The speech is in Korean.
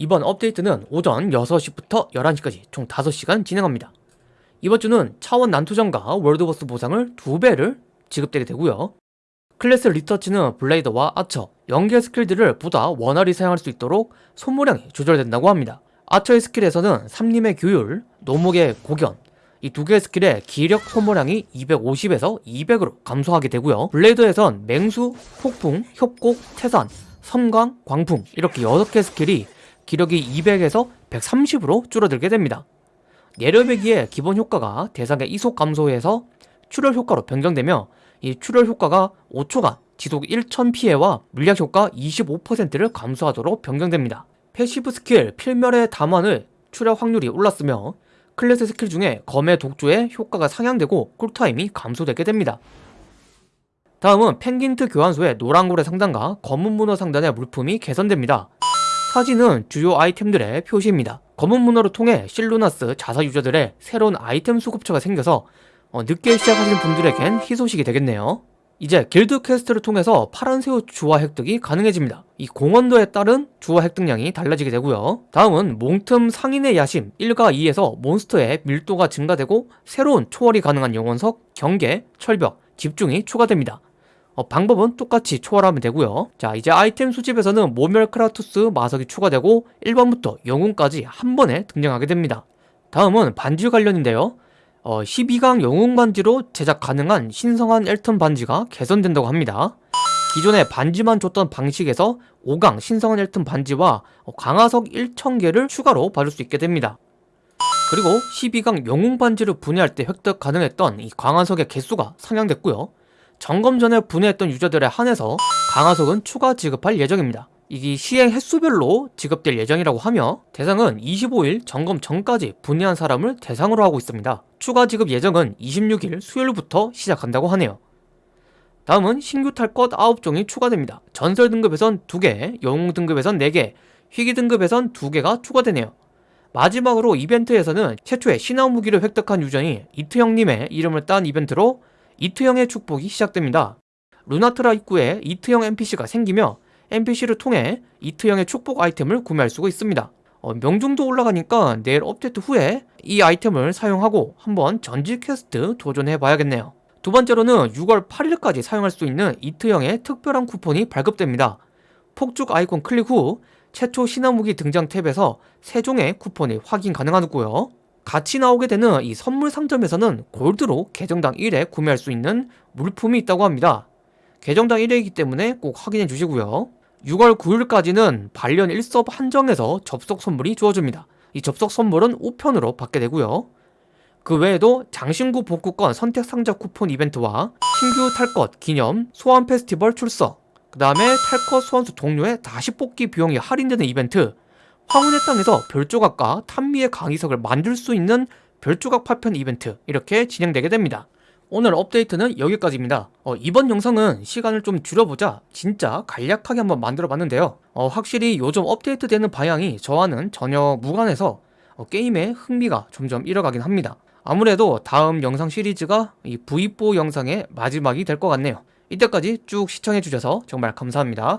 이번 업데이트는 오전 6시부터 11시까지 총 5시간 진행합니다. 이번 주는 차원 난투전과 world boss 보상을 2배를 지급되게 되고요. 클래스 리서치는 블레이더와 아처, 연계 스킬들을 보다 원활히 사용할 수 있도록 소모량이 조절된다고 합니다. 아처의 스킬에서는 삼림의 교율, 노목의 고견, 이 두 개의 스킬의 기력 소모량이 250에서 200으로 감소하게 되고요. 블레이더에선 맹수, 폭풍, 협곡, 태산, 섬광, 광풍 이렇게 6개 스킬이 기력이 200에서 130으로 줄어들게 됩니다. 내려베기의 기본 효과가 대상의 이속 감소에서 출혈 효과로 변경되며 이 출혈 효과가 5초간 지속 1000 피해와 물약 효과 25%를 감소하도록 변경됩니다. passive 스킬 필멸의 담환의 출혈 확률이 올랐으며 클래스 스킬 중에 검의 독주의 효과가 상향되고 cool time이 감소되게 됩니다. 다음은 펭귄트 교환소의 노란고래 상단과 검은 문어 상단의 물품이 개선됩니다. 사진은 주요 아이템들의 표시입니다. 검은 문어를 통해 실루나스 자사 유저들의 새로운 아이템 수급처가 생겨서 어, 늦게 시작하시는 분들에겐 희소식이 되겠네요. 이제 길드 퀘스트를 통해서 파란 새우 주화 획득이 가능해집니다. 이 공원도에 따른 주화 획득량이 달라지게 되고요. 다음은 몽틈 상인의 야심 1과 2에서 몬스터의 밀도가 증가되고 새로운 초월이 가능한 영혼석, 경계, 철벽, 집중이 추가됩니다. 어, 방법은 똑같이 초월하면 되고요. 자 이제 아이템 수집에서는 모멸 크라투스 마석이 추가되고 1번부터 영웅까지 한 번에 등장하게 됩니다. 다음은 반지 관련인데요. 어, 12강 영웅 반지로 제작 가능한 신성한 엘튼 반지가 개선된다고 합니다. 기존에 반지만 줬던 방식에서 5강 신성한 엘튼 반지와 강화석 1000개를 추가로 받을 수 있게 됩니다. 그리고 12강 영웅 반지를 분해할 때 획득 가능했던 이 강화석의 개수가 상향됐고요. 점검 전에 분해했던 유저들에 한해서 강화석은 추가 지급할 예정입니다. 이게 시행 횟수별로 지급될 예정이라고 하며 대상은 25일 점검 전까지 분해한 사람을 대상으로 하고 있습니다. 추가 지급 예정은 26일 수요일부터 시작한다고 하네요. 다음은 신규 탈것 9종이 추가됩니다. 전설 등급에선 2개, 영웅 등급에선 4개, 희귀 등급에선 2개가 추가되네요. 마지막으로 이벤트에서는 최초의 신화 무기를 획득한 유저이 이트 형님의 이름을 딴 이벤트로 이트형의 축복이 시작됩니다. 루나트라 입구에 이트형 NPC가 생기며 NPC를 통해 이트형의 축복 아이템을 구매할 수가 있습니다. 어, 명중도 올라가니까 내일 업데이트 후에 이 아이템을 사용하고 한번 전지 퀘스트 도전해 봐야겠네요. 두 번째로는 6월 8일까지 사용할 수 있는 이트형의 특별한 쿠폰이 발급됩니다. 폭죽 아이콘 클릭 후 최초 신화무기 등장 탭에서 세종의 쿠폰이 확인 가능하고요. 같이 나오게 되는 이 선물 상점에서는 골드로 계정당 1회 구매할 수 있는 물품이 있다고 합니다. 계정당 1회이기 때문에 꼭 확인해 주시고요. 6월 9일까지는 발련 1섭 한정에서 접속 선물이 주어집니다. 이 접속 선물은 우편으로 받게 되고요. 그 외에도 장신구 복구권 선택 상자 쿠폰 이벤트와 신규 탈것 기념 소환 페스티벌 출석 그 다음에 탈것 소환수 동료의 다시 뽑기 비용이 할인되는 이벤트 황혼의 땅에서 별조각과 탄미의 강의석을 만들 수 있는 별조각 파편 이벤트 이렇게 진행되게 됩니다. 오늘 업데이트는 여기까지입니다. 어, 이번 영상은 시간을 좀 줄여보자 진짜 간략하게 한번 만들어 봤는데요. 어, 확실히 요즘 업데이트 되는 방향이 저와는 전혀 무관해서 어, 게임의 흥미가 점점 잃어가긴 합니다. 아무래도 다음 영상 시리즈가 이 V4 영상의 마지막이 될 것 같네요. 이때까지 쭉 시청해주셔서 정말 감사합니다.